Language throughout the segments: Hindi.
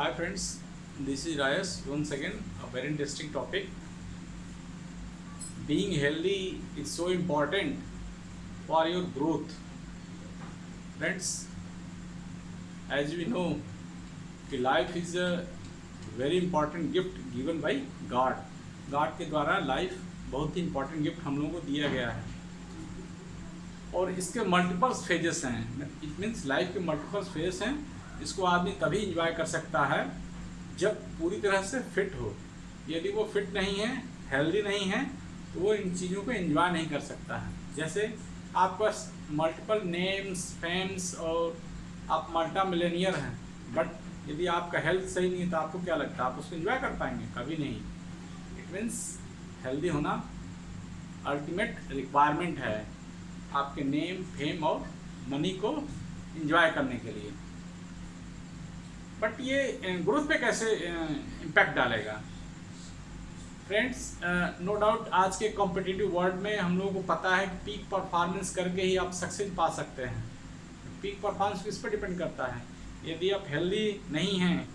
Hi friends, this is Rayas. Once again, a very interesting topic. Being healthy is so important for your growth. Friends, as we know, life is a very important gift given by God. God के द्वारा life बहुत ही important gift हम लोगों को दिया गया है और इसके मल्टीपल फेजेस हैं इट मीन्स लाइफ के मल्टीपल फेजेस हैं इसको आदमी तभी इंजॉय कर सकता है जब पूरी तरह से फिट हो। यदि वो फिट नहीं है हेल्दी नहीं है तो वो इन चीज़ों को एंजॉय नहीं कर सकता है। जैसे आपके पास मल्टीपल नेम्स फेम्स और आप मल्टा मिलेनियर हैं बट यदि आपका हेल्थ सही नहीं है तो आपको क्या लगता है? आप उसको एंजॉय कर पाएँगे? कभी नहीं। इट मीन्स हेल्दी होना अल्टीमेट रिक्वायरमेंट है आपके नेम फेम और मनी को इंजॉय करने के लिए। बट ये ग्रोथ पे कैसे इम्पैक्ट डालेगा? फ्रेंड्स नो डाउट आज के कॉम्पिटिटिव वर्ल्ड में हम लोगों को पता है कि पीक परफॉर्मेंस करके ही आप सक्सेस पा सकते हैं। पीक परफॉर्मेंस किस पर डिपेंड करता है? यदि आप हेल्दी नहीं हैं,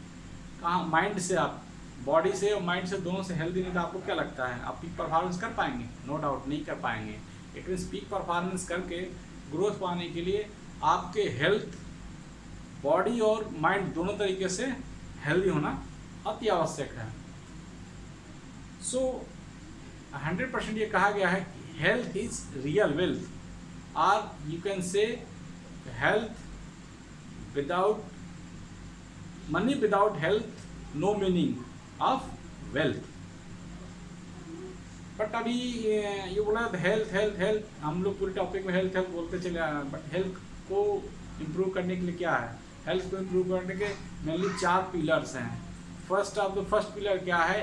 कहाँ माइंड से आप बॉडी से और माइंड से दोनों से हेल्दी नहीं तो आपको क्या लगता है? आप पीक परफॉर्मेंस कर पाएँगे? नो डाउट नहीं कर पाएँगे। इट मीन्स पीक परफॉर्मेंस करके ग्रोथ पाने के लिए आपके हेल्थ बॉडी और माइंड दोनों तरीके से हेल्दी होना अति आवश्यक है। सो हंड्रेड परसेंट ये कहा गया है कि health is real wealth are you can say health without money without health no meaning of wealth but अभी ये बोला हेल्थ हेल्थ हेल्थ हम लोग पूरे टॉपिक में हेल्थ हेल्थ बोलते चले बट हेल्थ को इम्प्रूव करने के लिए क्या है? हेल्थ को इम्प्रूव करने के मेनली चार पिलर्स हैं। First of the first pillar क्या है?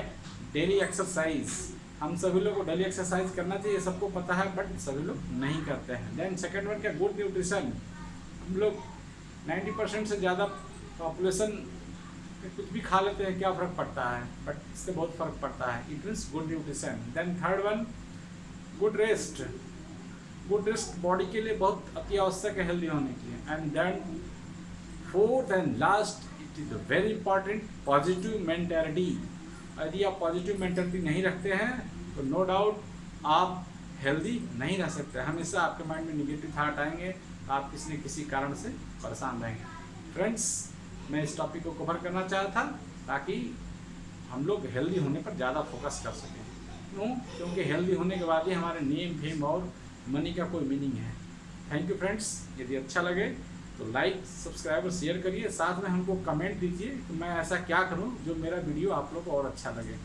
डेली एक्सरसाइज हम सभी लोग को डेली एक्सरसाइज करना चाहिए सबको पता है बट सभी लोग नहीं करते हैं। देन सेकेंड वन क्या? गुड न्यूट्रिशन हम लोग नाइन्टी परसेंट से ज़्यादा पॉपुलेशन कुछ भी खा लेते हैं, क्या फ़र्क पड़ता है? बट इससे बहुत फ़र्क पड़ता है। It means good nutrition then third one good rest good rest body के लिए बहुत अति आवश्यक है हेल्दी होने के लिए। And then fourth and last it is very important positive mentality यदि आप पॉजिटिव मैंटेलिटी नहीं रखते हैं तो नो डाउट आप हेल्दी नहीं रह सकते। हमेशा आपके माइंड में निगेटिव थाट आएँगे आप किसी न किसी कारण से परेशान रहेंगे। फ्रेंड्स मैं इस टॉपिक को कवर करना चाहा था, ताकि हम लोग हेल्दी होने पर ज़्यादा फोकस कर सकें। क्यों? क्योंकि हेल्दी होने के बाद ही हमारे नेम फेम और मनी का कोई मीनिंग है। थैंक यू फ्रेंड्स यदि अच्छा लगे तो लाइक सब्सक्राइब और शेयर करिए। साथ में हमको कमेंट दीजिए कि मैं ऐसा क्या करूँ जो मेरा वीडियो आप लोग को और अच्छा लगे।